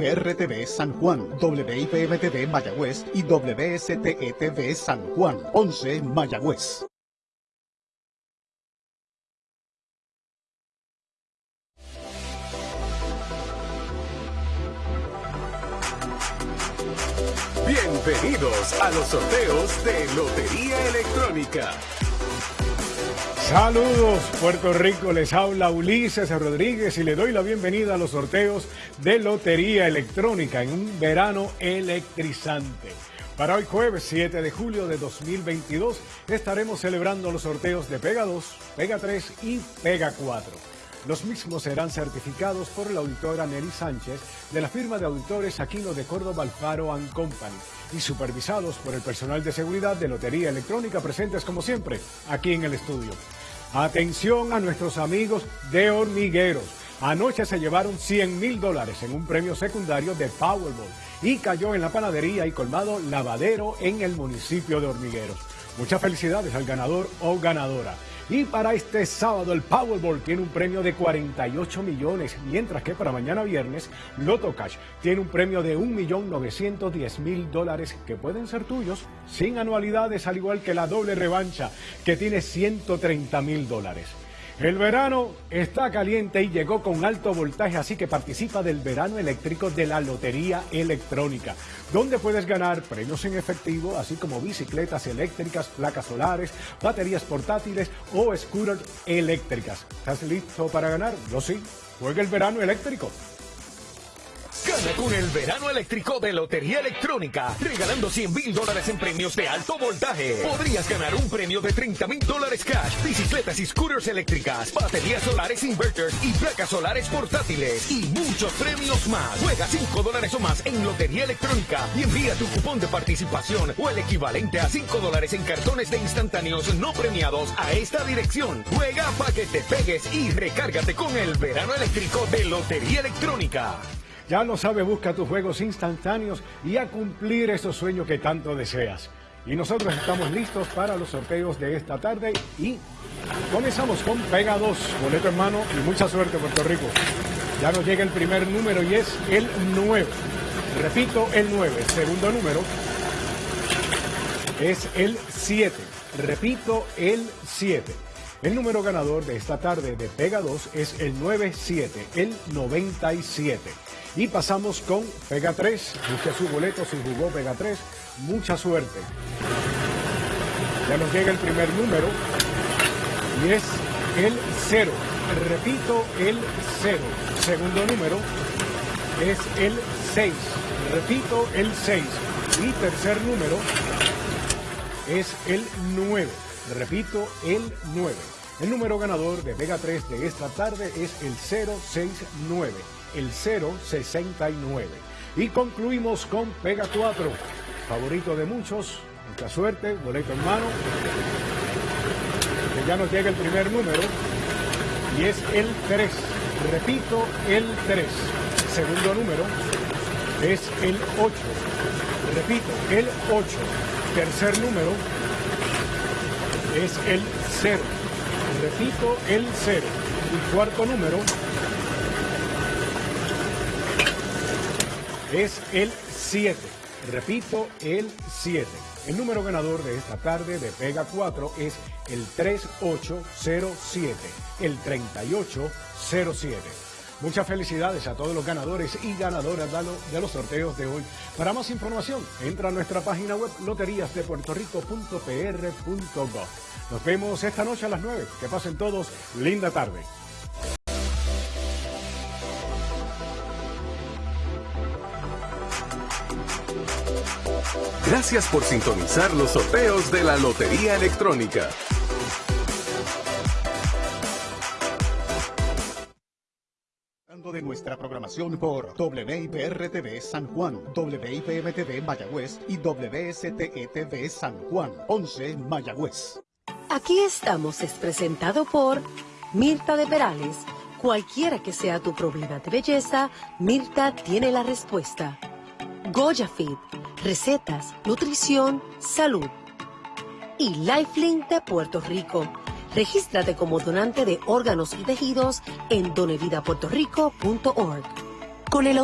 WIPR-TV San Juan, WIPM-TV Mayagüez y WSTE-TV San Juan, 11 Mayagüez. Bienvenidos a los sorteos de Lotería Electrónica. Saludos, Puerto Rico, les habla Ulises Rodríguez y le doy la bienvenida a los sorteos de Lotería Electrónica en un verano electrizante. Para hoy jueves 7 de julio de 2022 estaremos celebrando los sorteos de Pega 2, Pega 3 y Pega 4. Los mismos serán certificados por la auditora Nelly Sánchez de la firma de auditores Aquino de Córdoba Alfaro Company y supervisados por el personal de seguridad de Lotería Electrónica presentes como siempre aquí en el estudio. Atención a nuestros amigos de hormigueros. Anoche se llevaron 100 mil dólares en un premio secundario de Powerball y cayó en la panadería y colmado lavadero en el municipio de Hormigueros. Muchas felicidades al ganador o ganadora. Y para este sábado el Powerball tiene un premio de 48 millones, mientras que para mañana viernes Loto Cash tiene un premio de 1.910.000 dólares que pueden ser tuyos sin anualidades, al igual que la doble revancha que tiene 130 mil dólares. El verano está caliente y llegó con alto voltaje, así que participa del verano eléctrico de la Lotería Electrónica, donde puedes ganar premios en efectivo, así como bicicletas eléctricas, placas solares, baterías portátiles o scooters eléctricas. ¿Estás listo para ganar? Yo sí. Juega el verano eléctrico. Con el verano eléctrico de Lotería Electrónica, regalando 100 mil dólares en premios de alto voltaje. Podrías ganar un premio de 30 mil dólares cash, bicicletas y scooters eléctricas, baterías solares inverters y placas solares portátiles y muchos premios más. Juega 5 dólares o más en Lotería Electrónica y envía tu cupón de participación o el equivalente a 5 dólares en cartones de instantáneos no premiados a esta dirección. Juega para que te pegues y recárgate con el verano eléctrico de Lotería Electrónica. Ya lo sabe, busca tus juegos instantáneos y a cumplir esos sueños que tanto deseas. Y nosotros estamos listos para los sorteos de esta tarde y comenzamos con Pega 2, boleto en mano y mucha suerte Puerto Rico. Ya nos llega el primer número y es el 9. Repito, el 9. Segundo número es el 7. Repito, el 7. El número ganador de esta tarde de Pega 2 es el 97, el 97. Y pasamos con Pega 3. Busque su boleto si jugó Pega 3. Mucha suerte. Ya nos llega el primer número y es el 0. Repito, el 0. Segundo número es el 6. Repito, el 6. Y tercer número es el 9. Repito, el 9. El número ganador de Pega 3 de esta tarde es el 069 el 069. Y concluimos con Pega 4, favorito de muchos, mucha suerte, boleto en mano, que ya nos llega el primer número, y es el 3, repito, el 3. Segundo número es el 8, repito, el 8. Tercer número es el 0, repito, el 0. Y cuarto número es el 7. Repito, el 7. El número ganador de esta tarde de Pega 4 es el 3807, el 3807. Muchas felicidades a todos los ganadores y ganadoras de los sorteos de hoy. Para más información, entra a nuestra página web loteríasdepuertorico.pr.gov. Nos vemos esta noche a las 9. Que pasen todos linda tarde. Gracias por sintonizar los sorteos de la Lotería Electrónica. De nuestra programación por WIPR-TV San Juan, WIPM-TV Mayagüez y WSTE-TV San Juan, 11 Mayagüez. Aquí estamos es presentado por Mirta de Perales. Cualquiera que sea tu problema de belleza, Mirta tiene la respuesta. Goya Fit recetas, nutrición, salud. Y Lifelink de Puerto Rico. Regístrate como donante de órganos y tejidos en donevidapuertorico.org. Con el